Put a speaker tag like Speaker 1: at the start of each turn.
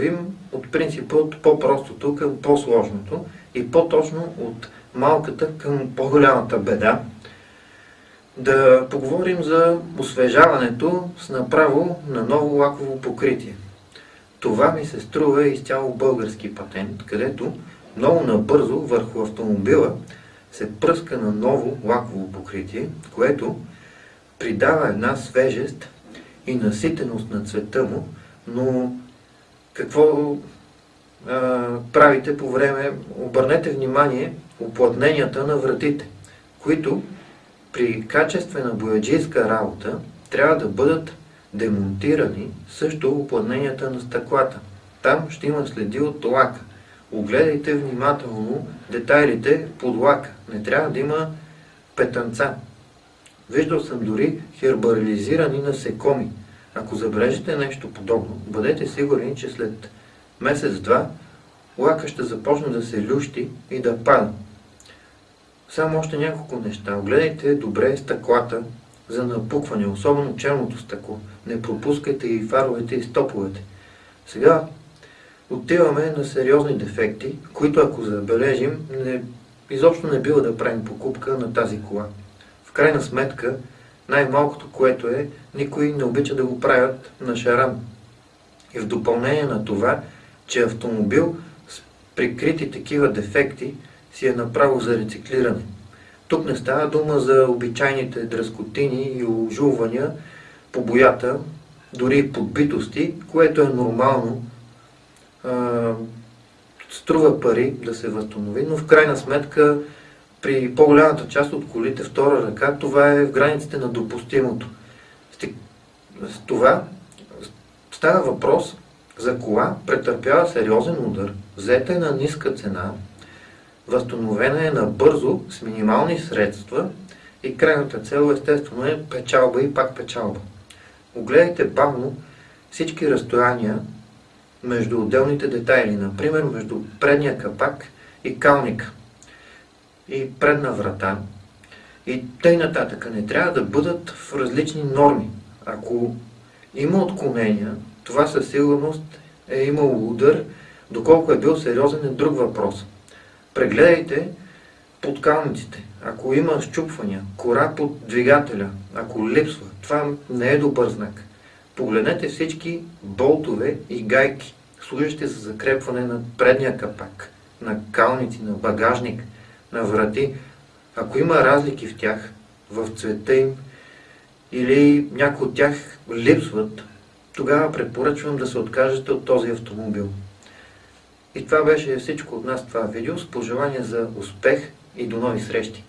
Speaker 1: вървим от принципа от по-простото към по-сложното и по-точно от малката към по-голямата беда. Да поговорим за освежаването с направо на ново лаково покритие. Това ми се струва изцяло български патент, където много набързо върху автомобила се пръска на ново лаково покритие, което придава една свежест и наситеност на цвета му, но какво а, правите по време? Обърнете внимание оплътненията на вратите, които при качествена бояджийска работа трябва да бъдат демонтирани също оплътненията на стъклата. Там ще има следи от лака. Огледайте внимателно детайлите под лака. Не трябва да има петънца. Виждал съм дори хербализирани насекоми. Ако забележите нещо подобно, бъдете сигурни, че след месец-два лака ще започне да се лющи и да пада. Само още няколко неща. Огледайте добре стъклата за напукване, особено черното стъкло. Не пропускайте и фаровете и стоповете. Сега отиваме на сериозни дефекти, които ако забележим, не, изобщо не бива да правим покупка на тази кола. В крайна сметка, най-малкото, което е, никой не обича да го правят на шаран. И в допълнение на това, че автомобил с прикрити такива дефекти си е направо за рециклиране. Тук не става дума за обичайните дръскотини и ожулвания по боята, дори подбитости, което е нормално. струва пари да се възстанови, но в крайна сметка при по-голямата част от колите втора ръка, това е в границите на допустимото. С това става въпрос за кола, претърпява сериозен удар, взета е на ниска цена, възстановена е набързо с минимални средства и крайната цел естествено е печалба и пак печалба. Огледайте бавно всички разстояния между отделните детайли, например между предния капак и калника и предна врата и тъй нататък. Не трябва да бъдат в различни норми. Ако има отклонения, това със сигурност е имало удар, доколко е бил сериозен е друг въпрос. Прегледайте подкалниците. Ако има щупвания, кора под двигателя, ако липсва, това не е добър знак. Погледнете всички болтове и гайки, служащи за закрепване на предния капак, на калници, на багажник – на врати, ако има разлики в тях, в цвета им, или някои от тях липсват, тогава препоръчвам да се откажете от този автомобил. И това беше всичко от нас това видео с пожелание за успех и до нови срещи!